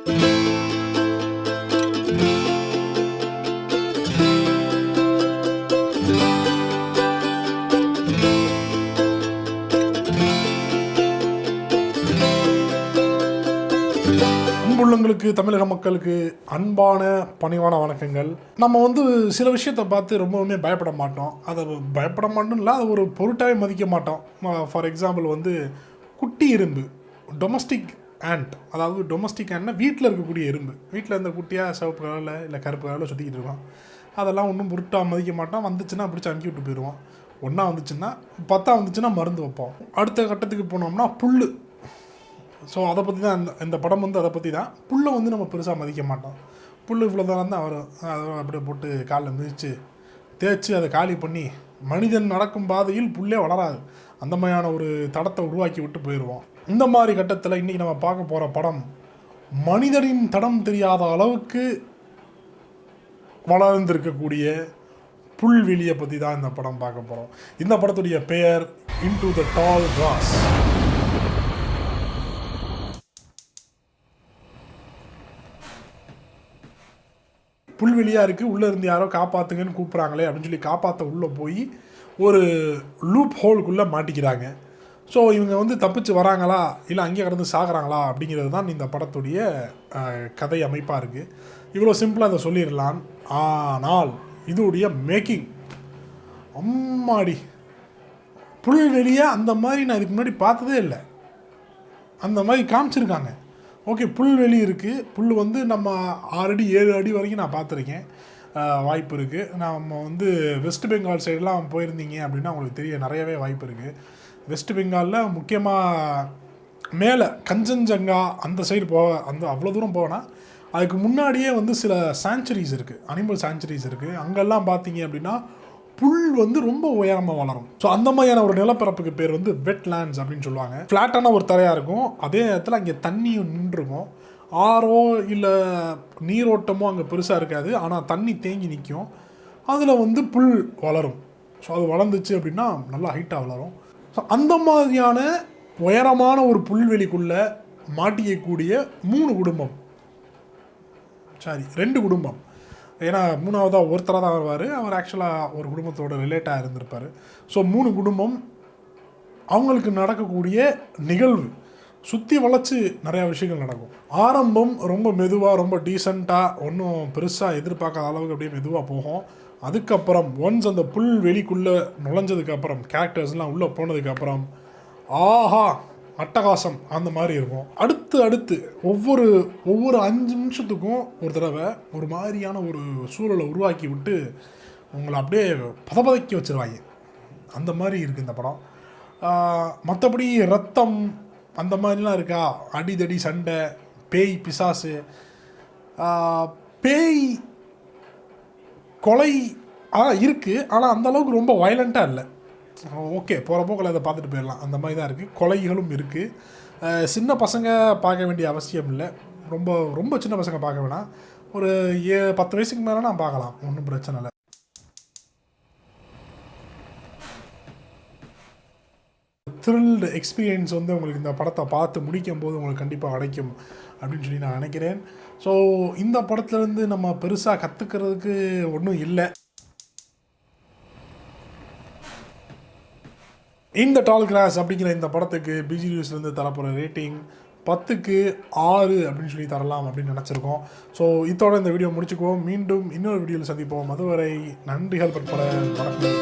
அன்புள்ளங்களுக்கு தமிழக மக்களுக்கு அன்பான பணிவான வணக்கங்கள். நம்ம வந்து சில விஷயத்தை பார்த்து ரொம்பவுமே பயப்பட மாட்டோம். அதை பயப்பட மாட்டோம் இல்லை அது ஒரு பொருட்டாகவே மதிக்க மாட்டோம். ஃபார் எக்ஸாம்பிள் வந்து குட்டி இரும்பு டொமஸ்டிக் ஆண்ட் அதாவது டொமஸ்டிக் ஆண்ட்னா வீட்டில் இருக்கக்கூடிய எறும்பு. வீட்டில் இருந்த குட்டியாக சிவப்பு கலரில் இல்லை கருப்பு கலரில் சுற்றிக்கிட்டு இருக்கான். அதெல்லாம் ஒன்றும் பொருட்டாக மதிக்க மாட்டோம் வந்துச்சுன்னா பிடிச்சி அமுக்கி விட்டு போயிடுவோம் ஒன்றா வந்துச்சுன்னா பத்தா வந்துச்சுன்னா மருந்து வைப்போம் அடுத்த கட்டத்துக்கு போனோம்னா புல் ஸோ அதை பற்றி தான் இந்த இந்த படம் வந்து அதை பற்றி தான். புல்லை வந்து நம்ம பெருசாக மதிக்க மாட்டோம். புல் இவ்வளோ தான் தான் அதை அப்படியே போட்டு காலில் மிதித்து தேய்ச்சி அதை காலி பண்ணி மனிதன் நடக்கும் பாதையில் புல்லே வளராது. அந்த மாதிரியான ஒரு தடத்தை உருவாக்கி விட்டு போயிடுவோம் இந்த மாதிரி கட்டத்தில் இன்றைக்கி நம்ம பார்க்க போகிற படம் மனிதனின் தடம் தெரியாத அளவுக்கு வளர்ந்திருக்கக்கூடிய புல்வெளியை பற்றி தான் இந்த படம் பார்க்க போகிறோம் இந்த படத்துடைய பெயர் இன்டு த டால் கிராஸ் புல்வெளியாக இருக்குது உள்ளே இருந்து யாரோ காப்பாற்றுங்கன்னு கூப்பிட்றாங்களே அப்படின்னு சொல்லி காப்பாற்ற உள்ளே போய் ஒரு லூப் ஹோலுக்குள்ளே மாட்டிக்கிறாங்க. ஸோ இவங்க வந்து தப்பிச்சு வராங்களா? இல்லை அங்கேயே கடந்து சாகுறாங்களா? அப்படிங்கிறது தான் இந்த படத்துடைய கதை அமைப்பாக இருக்குது இவ்வளோ சிம்பிளாக அதை சொல்லிடலாம். ஆனால் இதோடைய மேக்கிங் அம்மாடி. புல்வெளியை அந்த மாதிரி நான் இதுக்கு முன்னாடி பார்த்ததே இல்லை. அந்த மாதிரி காமிச்சிருக்காங்க. ஓகே புல்வெளி இருக்குது புல் வந்து நம்ம ஆறு அடி ஏழு அடி வரைக்கும் நான் பார்த்துருக்கேன். வாய்ப்பு இருக்குது நம்ம வந்து வெஸ்ட் பெங்கால் சைடெலாம் போயிருந்தீங்க அப்படின்னா உங்களுக்கு தெரிய நிறையவே வாய்ப்பு இருக்குது வெஸ்ட் பெங்காலில் முக்கியமாக மேலே கஞ்சன்ஜங்கா அந்த சைடு போக அந்த அவ்வளோ தூரம் போனால் அதுக்கு முன்னாடியே வந்து சில சாங்சுரிஸ் இருக்குது அனிமல் சாங்சுரிஸ் இருக்குது அங்கெல்லாம் பார்த்தீங்க அப்படின்னா புல் வந்து ரொம்ப உயரமாக வளரும். ஸோ அந்த மாதிரியான ஒரு நிலப்பரப்புக்கு பேர் வந்து வெட்லேண்ட்ஸ் அப்படின்னு சொல்லுவாங்க. ஃப்ளாட்டான ஒரு தரையாக இருக்கும். அதே நேரத்தில் அங்கே தண்ணியும் நின்றுருக்கும் ஆறோ இல்லை நீரோட்டமோ அங்கே பெருசாக இருக்காது. ஆனால் தண்ணி தேங்கி நிற்கும் அதில் வந்து புல் வளரும். ஸோ அது வளர்ந்துச்சு அப்படின்னா நல்லா ஹைட்டாக வளரும். ஸோ அந்த மாதிரியான உயரமான ஒரு புல்வெளிக்குள்ளே மாட்டிக்கக்கூடிய மூணு குடும்பம். சாரி ரெண்டு குடும்பம். ஏன்னா மூணாவதாக ஒருத்தராக தான் வருவார். அவர் ஆக்சுவலாக ஒரு குடும்பத்தோட ரிலேட்டாக இருந்திருப்பார். ஸோ மூணு குடும்பம் அவங்களுக்கு நடக்கக்கூடிய நிகழ்வு. சுற்றி வளைச்சி நிறையா விஷயங்கள் நடக்கும். ஆரம்பம் ரொம்ப மெதுவாக ரொம்ப டீசெண்டாக ஒன்றும் பெருசாக எதிர்பார்க்காத அளவுக்கு அப்படியே மெதுவாக போகும். அதுக்கப்புறம் ஒன்ஸ் அந்த புல் வெளிக்குள்ளே நுழைஞ்சதுக்கப்புறம் கேரக்டர்ஸ்லாம் உள்ளே போனதுக்கப்புறம் ஆஹா! அட்டகாசம் அந்த மாதிரி இருக்கும். அடுத்து அடுத்து ஒவ்வொரு ஒவ்வொரு அஞ்சு நிமிஷத்துக்கும் ஒரு தடவை ஒரு மாதிரியான ஒரு சூழலை உருவாக்கி விட்டு உங்களை அப்படியே பதபதக்கி வச்சிருவாங்க. அந்த மாதிரி இருக்குது இந்த படம். மற்றபடி ரத்தம் அந்த மாதிரிலாம் இருக்கா? அடிதடி சண்டை பேய் பிசாசு. பேய் கொலை ஆ இருக்குது ஆனால் அந்தளவுக்கு ரொம்ப வயலண்ட்டாக இல்லை. ஓகே போகிற போக்கில் அதை பார்த்துட்டு போயிடலாம். அந்த மாதிரி தான் இருக்குது கொலைகளும் இருக்குது சின்ன பசங்க பார்க்க வேண்டிய அவசியம் இல்லை. ரொம்ப ரொம்ப சின்ன பசங்க பார்க்க வேணாம். ஒரு ஏ பத்து வயசுக்கு மேலே நான் பார்க்கலாம். ஒன்றும் பிரச்சனை இல்லை. த்ரில்டு எக்ஸ்பீரியன்ஸ் வந்து உங்களுக்கு இந்த படத்தை பார்த்து முடிக்கும் போது உங்களுக்கு கண்டிப்பாக கிடைக்கும் அப்படின்னு சொல்லி நான் நினைக்கிறேன். ஸோ இந்த படத்துலேருந்து நம்ம பெருசாக கற்றுக்கிறதுக்கு ஒன்றும் இல்லை. இந்த டால் கிராஸ் அப்படிங்கிற இந்த படத்துக்கு பிஜி நியூஸ்லேருந்து தரப்போகிற ரேட்டிங் பத்துக்கு ஆறு அப்படின்னு சொல்லி தரலாம் அப்படின்னு நினச்சிருக்கோம். ஸோ இதோட இந்த வீடியோ முடிச்சுக்குவோம். மீண்டும் இன்னொரு வீடியோவில் சந்திப்போம். அதுவரை நன்றிகள் பற்பட வணக்கம்.